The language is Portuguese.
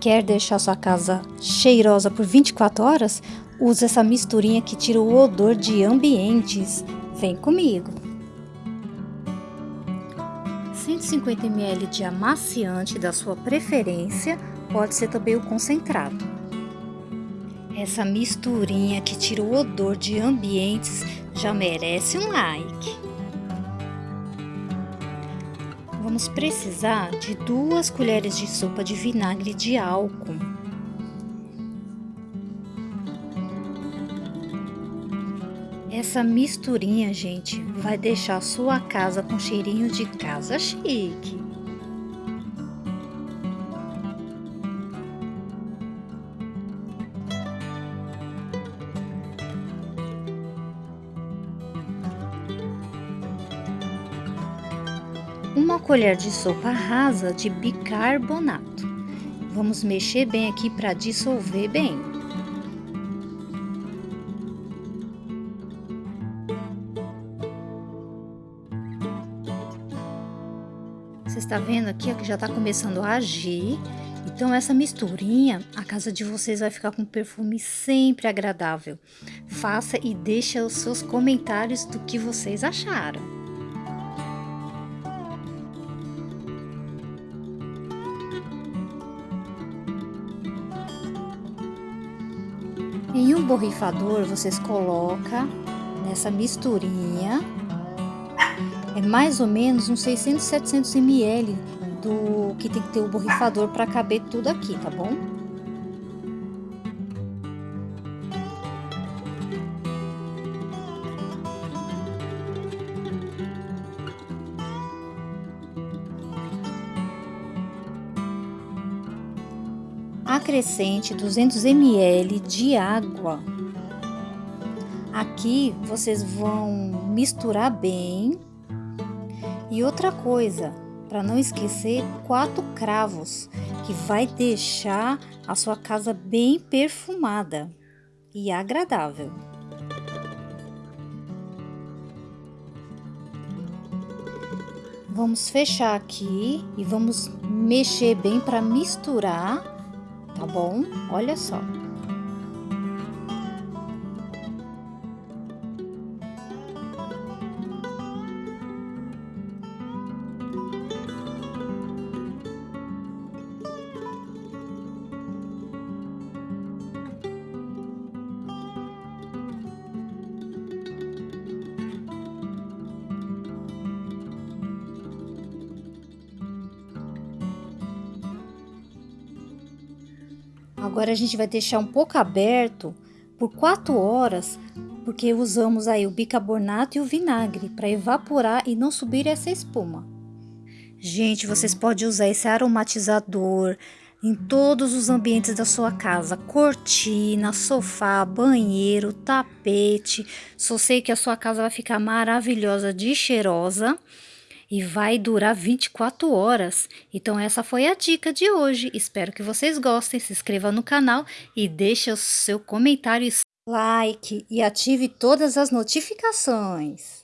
Quer deixar sua casa cheirosa por 24 horas? Use essa misturinha que tira o odor de ambientes. Vem comigo! 150 ml de amaciante da sua preferência, pode ser também o concentrado. Essa misturinha que tira o odor de ambientes já merece um like. Vamos precisar de duas colheres de sopa de vinagre de álcool. Essa misturinha, gente, vai deixar sua casa com cheirinho de casa chique. Uma colher de sopa rasa de bicarbonato. Vamos mexer bem aqui para dissolver bem. Você está vendo aqui que já está começando a agir. Então essa misturinha, a casa de vocês vai ficar com um perfume sempre agradável. Faça e deixe os seus comentários do que vocês acharam. Em um borrifador, vocês colocam nessa misturinha, é mais ou menos uns 600, 700 ml do que tem que ter o borrifador para caber tudo aqui, tá bom? Acrescente 200 ml de água. Aqui vocês vão misturar bem. E outra coisa, para não esquecer, quatro cravos, que vai deixar a sua casa bem perfumada e agradável. Vamos fechar aqui e vamos mexer bem para misturar tá bom? Olha só. Agora a gente vai deixar um pouco aberto por 4 horas, porque usamos aí o bicarbonato e o vinagre para evaporar e não subir essa espuma. Gente, vocês podem usar esse aromatizador em todos os ambientes da sua casa, cortina, sofá, banheiro, tapete. Só sei que a sua casa vai ficar maravilhosa de cheirosa e vai durar 24 horas. Então essa foi a dica de hoje. Espero que vocês gostem. Se inscreva no canal e deixe o seu comentário, like e ative todas as notificações.